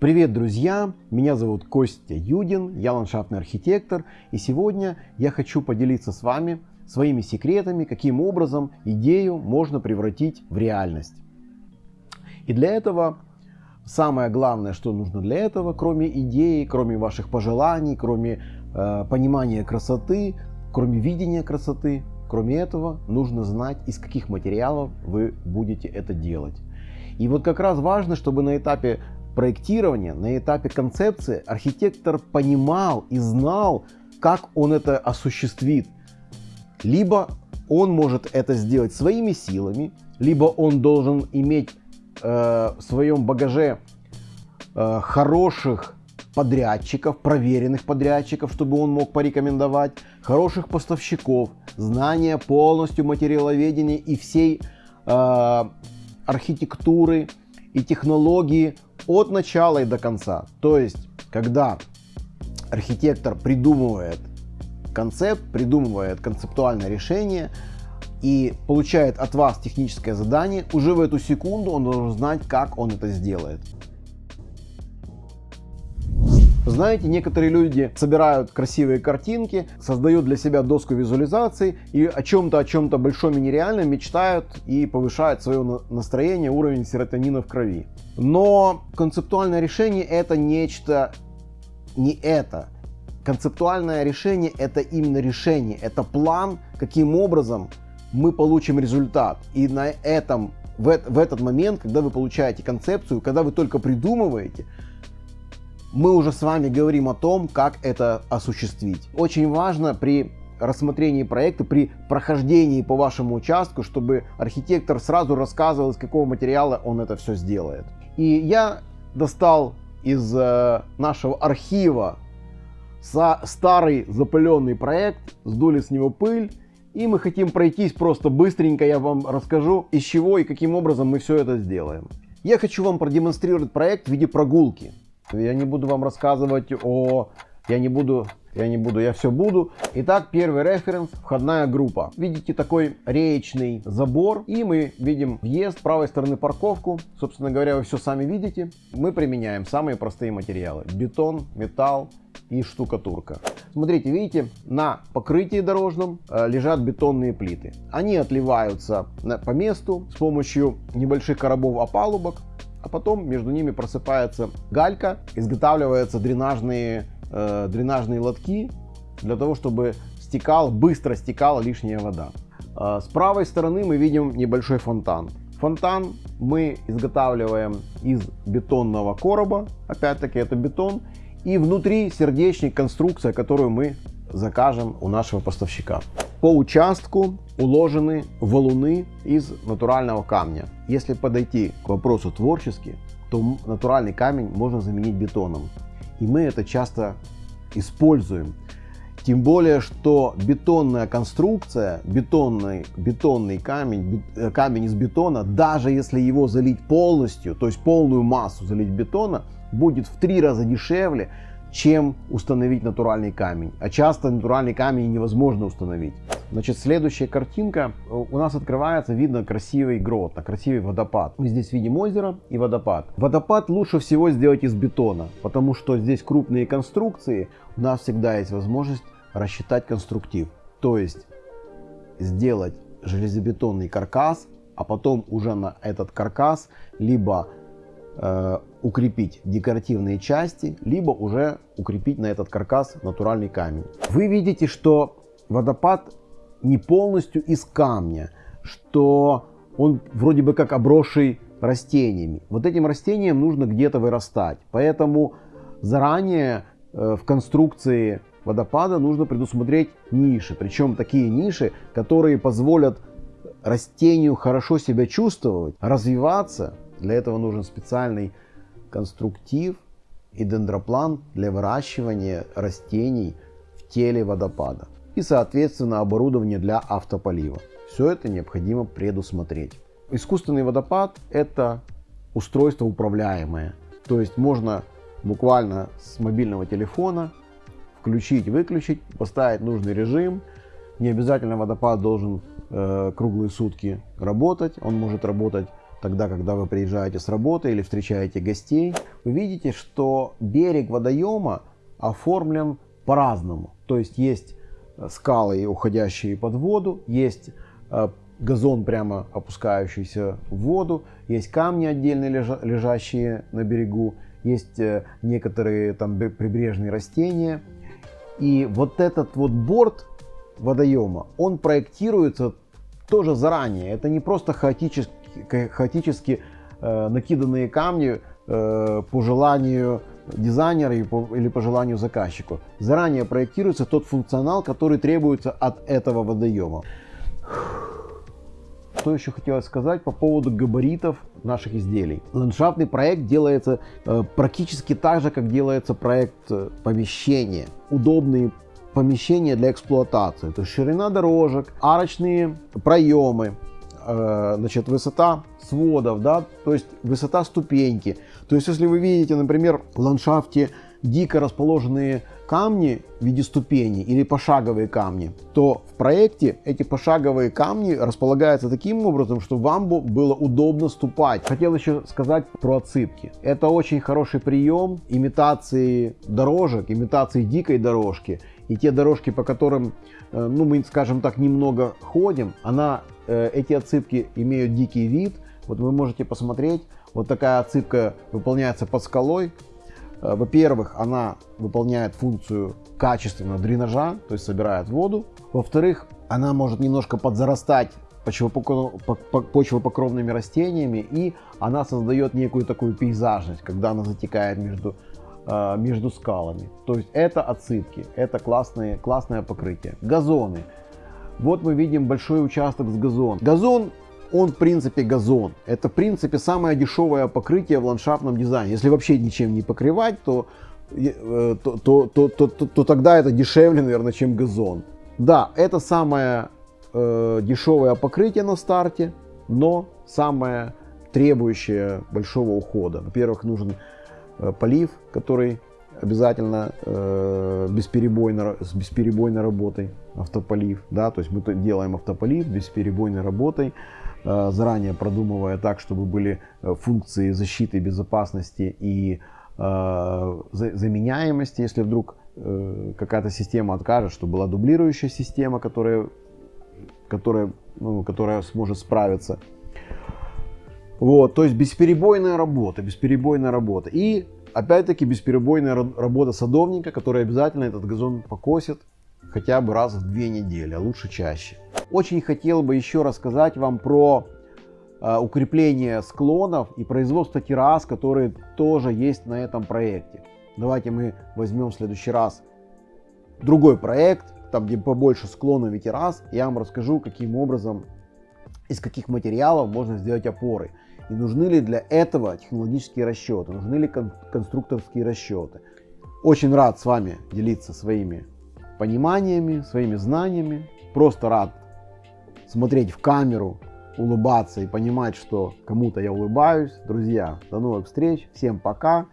Привет, друзья! Меня зовут Костя Юдин, я ландшафтный архитектор, и сегодня я хочу поделиться с вами своими секретами, каким образом идею можно превратить в реальность. И для этого самое главное, что нужно для этого, кроме идеи, кроме ваших пожеланий, кроме э, понимания красоты, кроме видения красоты, кроме этого, нужно знать, из каких материалов вы будете это делать. И вот как раз важно, чтобы на этапе проектирования, на этапе концепции архитектор понимал и знал, как он это осуществит. Либо он может это сделать своими силами, либо он должен иметь э, в своем багаже э, хороших подрядчиков, проверенных подрядчиков, чтобы он мог порекомендовать, хороших поставщиков, знания полностью материаловедения и всей э, архитектуры и технологии от начала и до конца. То есть, когда архитектор придумывает концепт, придумывает концептуальное решение и получает от вас техническое задание, уже в эту секунду он должен знать, как он это сделает. Знаете, некоторые люди собирают красивые картинки, создают для себя доску визуализаций и о чем-то, о чем-то большом и нереальном мечтают и повышают свое настроение, уровень серотонина в крови. Но концептуальное решение это нечто не это. Концептуальное решение это именно решение, это план, каким образом мы получим результат. И на этом, в, в этот момент, когда вы получаете концепцию, когда вы только придумываете, мы уже с вами говорим о том, как это осуществить. Очень важно при рассмотрении проекта, при прохождении по вашему участку, чтобы архитектор сразу рассказывал, из какого материала он это все сделает. И я достал из э, нашего архива старый запыленный проект, сдули с него пыль, и мы хотим пройтись просто быстренько, я вам расскажу, из чего и каким образом мы все это сделаем. Я хочу вам продемонстрировать проект в виде прогулки. Я не буду вам рассказывать о... Я не буду, я не буду, я все буду. Итак, первый референс, входная группа. Видите такой реечный забор, и мы видим въезд, с правой стороны парковку. Собственно говоря, вы все сами видите. Мы применяем самые простые материалы. Бетон, металл и штукатурка. Смотрите, видите, на покрытии дорожном э, лежат бетонные плиты. Они отливаются по месту с помощью небольших коробов опалубок а потом между ними просыпается галька, изготавливаются дренажные, э, дренажные лотки для того, чтобы стекал, быстро стекала лишняя вода. Э, с правой стороны мы видим небольшой фонтан. Фонтан мы изготавливаем из бетонного короба, опять-таки это бетон, и внутри сердечник, конструкция, которую мы закажем у нашего поставщика. По участку уложены валуны из натурального камня. Если подойти к вопросу творчески, то натуральный камень можно заменить бетоном. И мы это часто используем. Тем более, что бетонная конструкция, бетонный, бетонный камень, э, камень из бетона, даже если его залить полностью, то есть полную массу залить бетона, будет в три раза дешевле, чем установить натуральный камень. А часто натуральный камень невозможно установить. Значит, следующая картинка. У нас открывается, видно красивый грот, красивый водопад. Мы здесь видим озеро и водопад. Водопад лучше всего сделать из бетона, потому что здесь крупные конструкции. У нас всегда есть возможность рассчитать конструктив. То есть сделать железобетонный каркас, а потом уже на этот каркас либо укрепить декоративные части, либо уже укрепить на этот каркас натуральный камень. Вы видите, что водопад не полностью из камня, что он вроде бы как обросший растениями. Вот этим растениям нужно где-то вырастать. Поэтому заранее э, в конструкции водопада нужно предусмотреть ниши. Причем такие ниши, которые позволят растению хорошо себя чувствовать, развиваться. Для этого нужен специальный конструктив и дендроплан для выращивания растений в теле водопада и соответственно оборудование для автополива. Все это необходимо предусмотреть. Искусственный водопад это устройство управляемое. То есть можно буквально с мобильного телефона включить, выключить, поставить нужный режим. Не обязательно водопад должен э, круглые сутки работать. Он может работать тогда, когда вы приезжаете с работы или встречаете гостей, вы видите, что берег водоема оформлен по-разному. То есть есть э, скалы, уходящие под воду, есть э, газон, прямо опускающийся в воду, есть камни отдельно лежащие на берегу, есть э, некоторые там прибрежные растения. И вот этот вот борт водоема, он проектируется тоже заранее. Это не просто хаотически, хаотически э, накиданные камни э, по желанию дизайнера или по желанию заказчику. Заранее проектируется тот функционал, который требуется от этого водоема. Что еще хотелось сказать по поводу габаритов наших изделий. Ландшафтный проект делается э, практически так же, как делается проект помещения. Удобные помещения для эксплуатации. То есть ширина дорожек, арочные проемы, э, значит, высота сводов, да, то есть высота ступеньки. То есть если вы видите, например, в ландшафте дико расположенные камни в виде ступеней или пошаговые камни, то в проекте эти пошаговые камни располагаются таким образом, что вам было удобно ступать. Хотел еще сказать про отсыпки. Это очень хороший прием имитации дорожек, имитации дикой дорожки. И те дорожки, по которым, э, ну мы скажем так, немного ходим, она, э, эти отсыпки имеют дикий вид. Вот вы можете посмотреть, вот такая отсыпка выполняется под скалой, Э, во-первых, она выполняет функцию качественного дренажа, то есть собирает воду. Во-вторых, она может немножко подзарастать почвопокровными растениями и она создает некую такую пейзажность, когда она затекает между, между скалами. То есть это отсыпки, это классные, классное покрытие. Газоны. Вот мы видим большой участок с газоном. Газон он в принципе газон. Это в принципе самое дешевое покрытие в ландшафтном дизайне. Если вообще ничем не покрывать, то, э, то, то, то, то, то, то тогда это дешевле, наверное, чем газон. Да, это самое э, дешевое покрытие на старте, но самое требующее большого ухода. Во-первых, нужен полив, который обязательно э, бесперебойно, с бесперебойной работой автополив, да, то есть мы делаем автополив бесперебойной работой, Э, заранее продумывая так, чтобы были э, функции защиты, безопасности и э, заменяемости, если вдруг какая-то система откажет, чтобы была дублирующая система, которая, которая, ну, которая сможет справиться. Вот, то есть бесперебойная работа, бесперебойная работа. И опять-таки бесперебойная работа садовника, который обязательно этот газон покосит хотя бы раз в две недели, а лучше чаще. Очень хотел бы еще рассказать вам про э, укрепление склонов и производство террас, которые тоже есть на этом проекте. Давайте мы возьмем в следующий раз другой проект, там где побольше склонов и террас. Я вам расскажу, каким образом, из каких материалов можно сделать опоры. И нужны ли для этого технологические расчеты, нужны ли кон конструкторские расчеты. Очень рад с вами делиться своими пониманиями, своими знаниями. Просто рад смотреть в камеру, улыбаться и понимать, что кому-то я улыбаюсь. Друзья, до новых встреч. Всем пока.